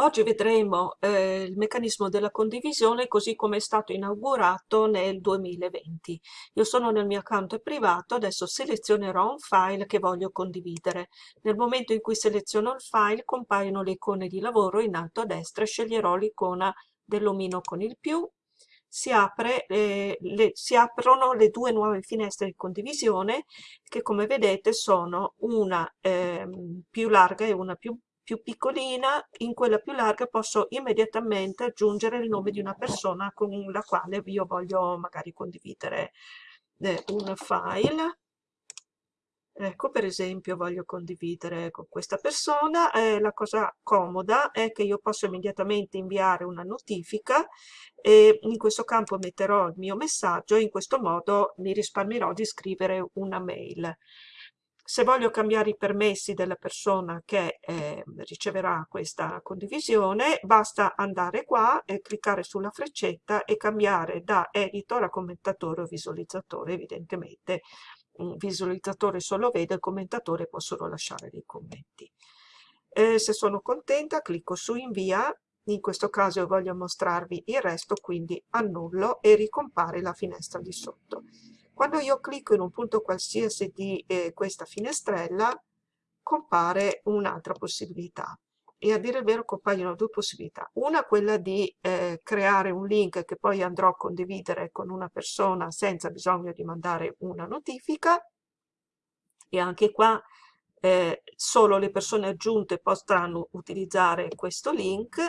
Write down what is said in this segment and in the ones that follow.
Oggi vedremo eh, il meccanismo della condivisione così come è stato inaugurato nel 2020. Io sono nel mio account privato, adesso selezionerò un file che voglio condividere. Nel momento in cui seleziono il file compaiono le icone di lavoro in alto a destra, sceglierò l'icona dell'omino con il più, si, apre, eh, le, si aprono le due nuove finestre di condivisione che come vedete sono una eh, più larga e una più più piccolina, in quella più larga posso immediatamente aggiungere il nome di una persona con la quale io voglio magari condividere eh, un file. Ecco, per esempio, voglio condividere con questa persona. Eh, la cosa comoda è che io posso immediatamente inviare una notifica e in questo campo metterò il mio messaggio e in questo modo mi risparmierò di scrivere una mail. Se voglio cambiare i permessi della persona che eh, riceverà questa condivisione, basta andare qua e cliccare sulla freccetta e cambiare da editor a commentatore o visualizzatore. Evidentemente un visualizzatore solo vede, il commentatore può solo lasciare dei commenti. Eh, se sono contenta clicco su invia, in questo caso voglio mostrarvi il resto, quindi annullo e ricompare la finestra di sotto. Quando io clicco in un punto qualsiasi di eh, questa finestrella, compare un'altra possibilità. E a dire il vero compaiono due possibilità. Una quella di eh, creare un link che poi andrò a condividere con una persona senza bisogno di mandare una notifica. E anche qua eh, solo le persone aggiunte potranno utilizzare questo link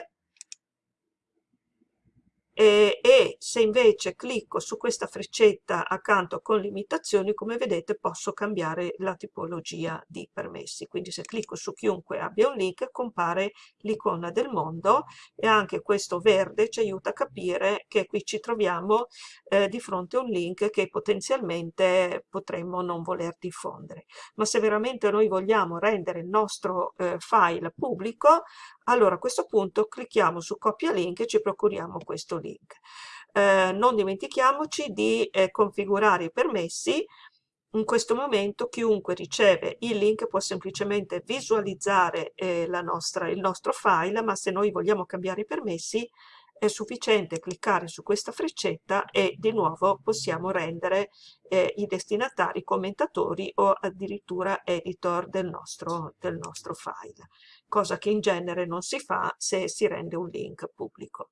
e, e se invece clicco su questa freccetta accanto con limitazioni come vedete posso cambiare la tipologia di permessi. Quindi se clicco su chiunque abbia un link compare l'icona del mondo e anche questo verde ci aiuta a capire che qui ci troviamo eh, di fronte a un link che potenzialmente potremmo non voler diffondere. Ma se veramente noi vogliamo rendere il nostro eh, file pubblico allora a questo punto clicchiamo su copia link e ci procuriamo questo link. Eh, non dimentichiamoci di eh, configurare i permessi in questo momento chiunque riceve il link può semplicemente visualizzare eh, nostra, il nostro file, ma se noi vogliamo cambiare i permessi è sufficiente cliccare su questa freccetta e di nuovo possiamo rendere eh, i destinatari commentatori o addirittura editor del nostro, del nostro file, cosa che in genere non si fa se si rende un link pubblico.